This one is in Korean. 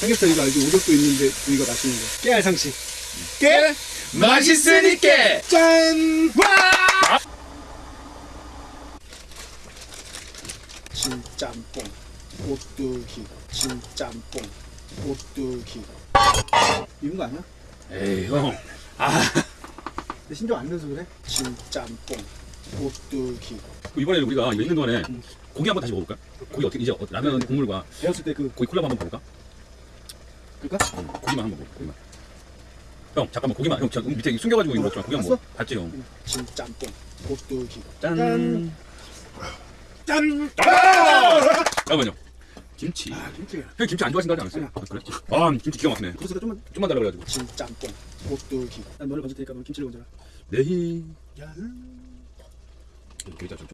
삼겹살 이거 알지? 오겹도 있는데 이거 맛있는 거. 깨알 상치. 깨! 맛있으니까 짠! 와 진짬뽕. 오뚜기. 진짬뽕. 오뚜기. 이런 거 아니야? 에이 형내 신경 안 넣어서 그래? 진짬뽕. 오뚜기. 그 이번에 우리가 이거 있는 동안에 고기 한번 다시 먹어볼까? 고기 어떻게 이제 어- 라면 국물과 배웠을 때 그, 고기 콜라보 한번 먹을까? 그럴까? 응, 고기만 한 번 먹어 고기만 형 잠깐만 고기만 형 저 밑에 숨겨가지고 이거 먹지 마 고기 한번 먹어 봤지 형 진짬뽕. 오뚜기. 짠. 짠! 잠깐만요 김치 아, 김치가. 형 김치 안 좋아하신다 하지 않았어요? 아, 그래? 아 김치 기가 막히네 그래서 좀만 좀만 달라 그래가지고 진짬뽕. 오뚜기. 난 너를 건질 테니까 넌 김치를 건져라. 네히 야. 여기 좀